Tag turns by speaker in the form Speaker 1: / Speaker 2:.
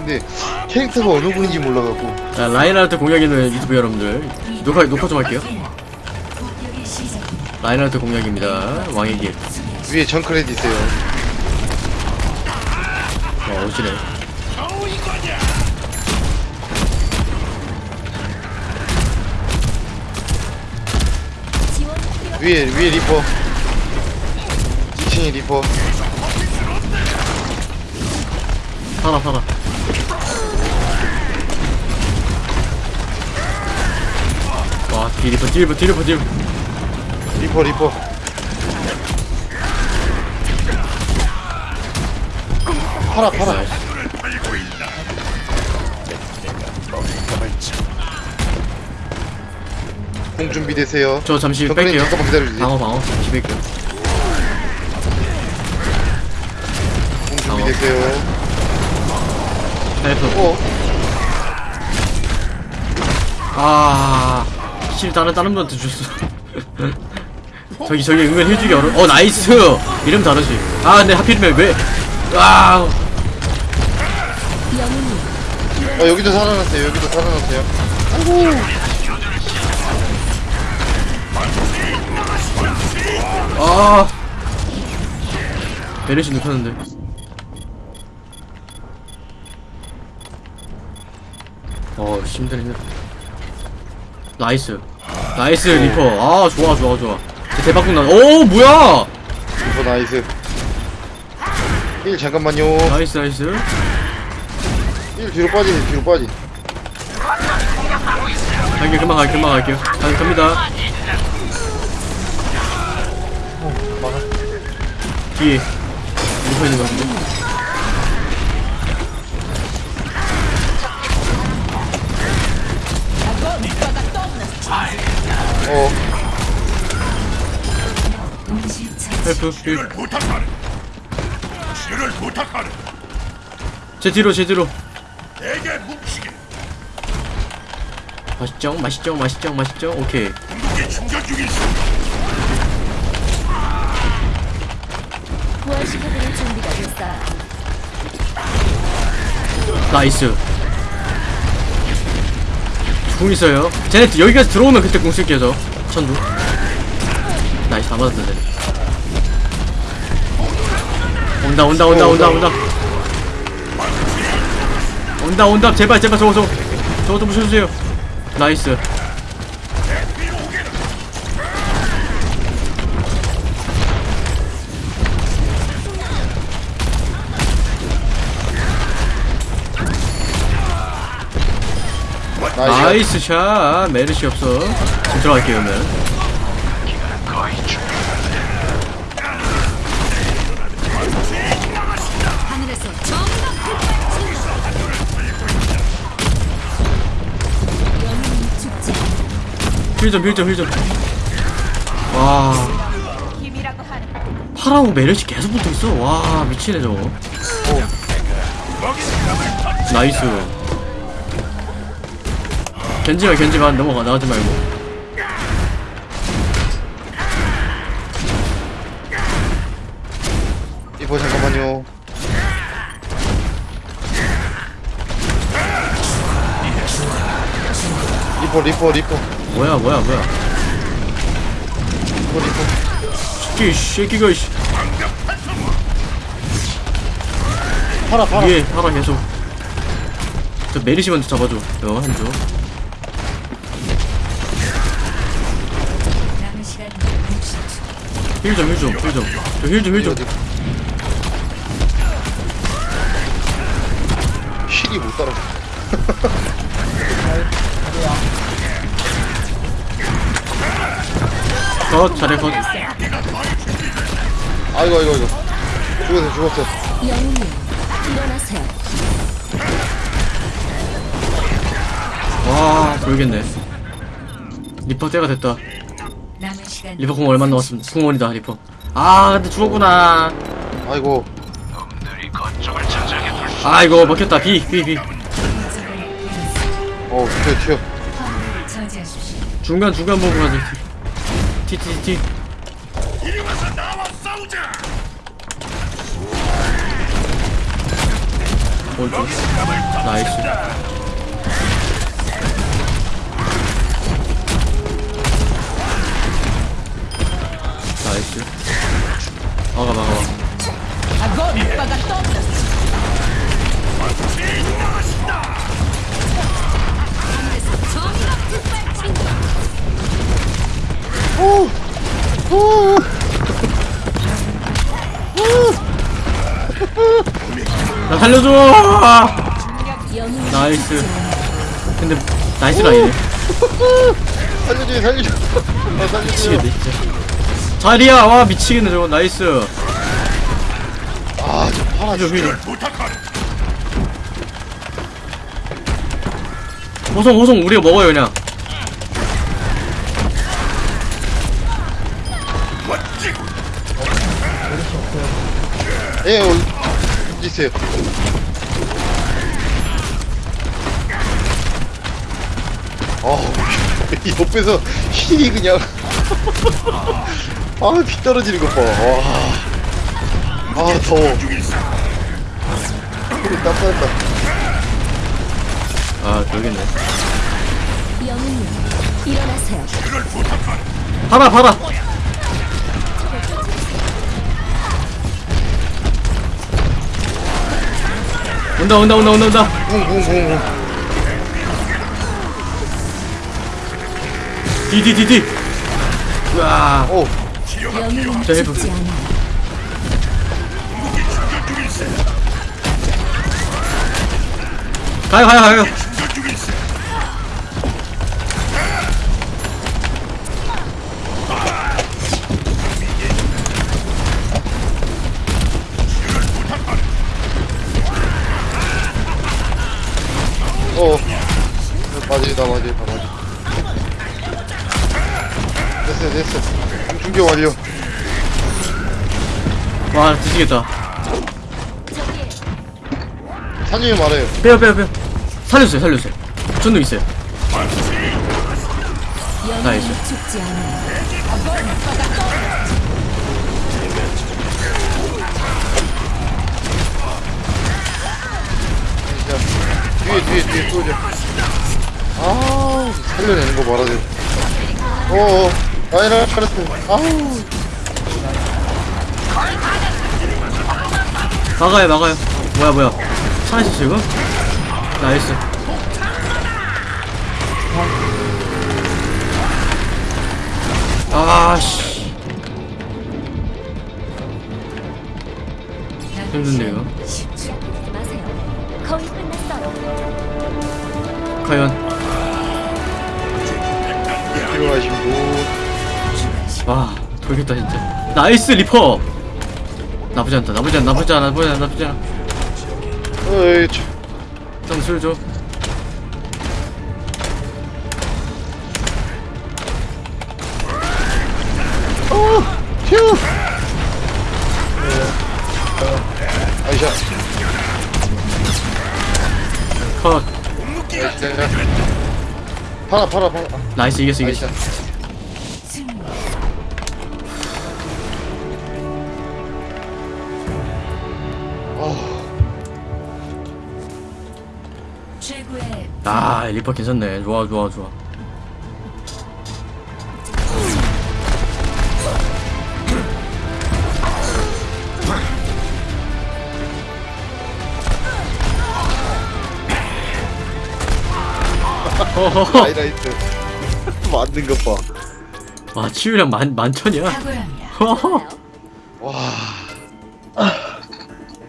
Speaker 1: 근데 캐릭터가 어느 분인지 몰라갖고.
Speaker 2: 자 라인하르트 공략 있는 유튜브 여러분들. 녹화 녹화 좀 할게요. 라인하르트 공략입니다. 왕의 길.
Speaker 1: 위에 정크레드 있어요.
Speaker 2: 어, 오시네.
Speaker 1: 위에 위에 리퍼. 2층에 리퍼.
Speaker 2: 살아 살아 뒤리퍼 뒤리퍼 뒤리퍼 뒤리퍼.
Speaker 1: 리퍼 리퍼.
Speaker 2: 파라 파라.
Speaker 1: 궁 준비되세요.
Speaker 2: 저 잠시 뺄게요.
Speaker 1: 잠깐만 기다려주세요.
Speaker 2: 방어 방어. 잠시 뺄게요.
Speaker 1: 공 준비되세요.
Speaker 2: 헬프.
Speaker 1: 어?
Speaker 2: 아, 실 다른 다른 분한테 줬어. 저기 저기 은근 해주기 어려. 어 나이스. 이름 다르지. 아 근데 하필이면 왜? 아,
Speaker 1: 어, 여기도 살아났어요 여기도 살아났어요
Speaker 2: 아. 베르시 눕혔는데. 어 힘들네. 나이스. 나이스 리퍼. 아 좋아 좋아 좋아. 제 대박국 나. 오 뭐야?
Speaker 1: 리퍼 나이스 1 잠깐만요
Speaker 2: 나이스 나이스.
Speaker 1: 1 뒤로 빠지네 뒤로 빠지
Speaker 2: 갈게요 금방 갈게요 금방 갈게요. 가, 갑니다. 뒤에 리퍼 있는 것 같은데. help heal.
Speaker 3: 부탁하네. 치료를 부탁하네.
Speaker 2: 제 뒤로 제 뒤로.
Speaker 3: 내게 뭉치게.
Speaker 2: 맛있죠 맛있죠 맛있죠 맛있죠 오케이.
Speaker 3: 궁극기 충전 중이 있어.
Speaker 4: 부활시켜드릴 준비가 됐어요.
Speaker 2: 나이스 궁 있어요 쟤네 여기까지 들어오면 그때 궁 쓸게요 저 천두 나이스 다 맞았는데 온다 온다 온다 온다 온다. 온다 온다. 제발 제발 저거 저거. 저거 좀 부셔주세요. nice. nice. nice shot. 메르시 없어. 지금 들어갈게요 그러면 heal 좀 heal 좀 heal 좀. 와. 파라고 메르시 계속 붙어있어. 와 미치네 저거. nice. 견지마 견지마 넘어가. 나가지 말고.
Speaker 1: 리퍼 잠깐만요. 리퍼 리퍼 리퍼
Speaker 2: 뭐야 뭐야 뭐야. 새끼 새끼가 씨.
Speaker 1: 파라 파라.
Speaker 2: 위에 파라 계속. 저 메르시 먼저 잡아줘. 너 한조
Speaker 4: 남은 시간 60초.
Speaker 2: heal 좀 heal 좀 heal 좀. 저 heal 좀 힐좀?
Speaker 1: heal이 못 따라
Speaker 2: 컷 잘해 컷
Speaker 1: 아이고 아이고 아이고. 죽었어 죽었어.
Speaker 4: 영웅님 일어나세요.
Speaker 2: 와 모르겠네. 리퍼 때가 됐다. 리퍼 궁 얼마 남았음 공원이다 리퍼. 아 근데 죽었구나.
Speaker 1: 아이고.
Speaker 2: 아 이거 먹혔다. B
Speaker 1: 어 튀어 튀어.
Speaker 2: 중간 중간 보고 가지 T
Speaker 3: 이리 와서 나와 싸우자.
Speaker 2: 오른쪽 나이스. 나이스. 막아 막아 막아 나 살려줘! 나이스. 근데 나이스가 아니네.
Speaker 1: 살려줘 살려줘. 아 살려줘.
Speaker 2: 미치겠네 진짜. 자리야 와 미치겠네 저거. nice.
Speaker 1: 아 저 파라
Speaker 2: 저 위로
Speaker 3: 부탁하라.
Speaker 2: 호송 호송. 우리가 먹어요 그냥
Speaker 1: 예 어디 있어요. 아이 옆에서 힐이 그냥 아 피 떨어지는 것 봐 와. 아 더워.
Speaker 3: 중에 있어.
Speaker 1: 손이 땀난다
Speaker 2: 아 저기네.
Speaker 4: 영웅님 일어나세요.
Speaker 2: 봐라 봐라 온다 온다 온다 온다 온다.
Speaker 1: 붕붕붕붕
Speaker 2: 디디디디. 으아
Speaker 1: 오
Speaker 3: 중에 있어.
Speaker 2: 가요 가요 가요
Speaker 1: 맞이다 맞이다 맞이. 됐어 됐어. 중경 완료.
Speaker 2: 와 드시겠다
Speaker 1: 사장님 말해요.
Speaker 2: 빼요 빼요 빼요 살려주세요 살려주세요 전능 있어요 나이스.
Speaker 1: 뒤에 뒤에 뒤에 쏘죠. 아 살려내는 거 말아야 돼. 어어. 아이라 카르트. 아우.
Speaker 2: 막아요 막아요 뭐야 뭐야 살아있어 지금? 나이스 아씨 힘든데요.
Speaker 4: 거의 끝났어요.
Speaker 2: 과연 와 돌겠다 진짜 나이스 리퍼 나쁘지 않다 나쁘지 않아 나쁘지 않아 나쁘지 않아 나쁘지 않아
Speaker 1: 어이 저.
Speaker 2: 점술 줘
Speaker 1: 휴. 아이샤.
Speaker 2: 컷
Speaker 1: 아이샤. 팔아 팔아 팔아.
Speaker 2: 나이스 이겼어 이겼어
Speaker 1: 아이샤.
Speaker 2: 아 리퍼 괜찮네 좋아 좋아 좋아
Speaker 1: 하이라이트. 만든 것 봐.
Speaker 2: 와 치유량 만 만천이야.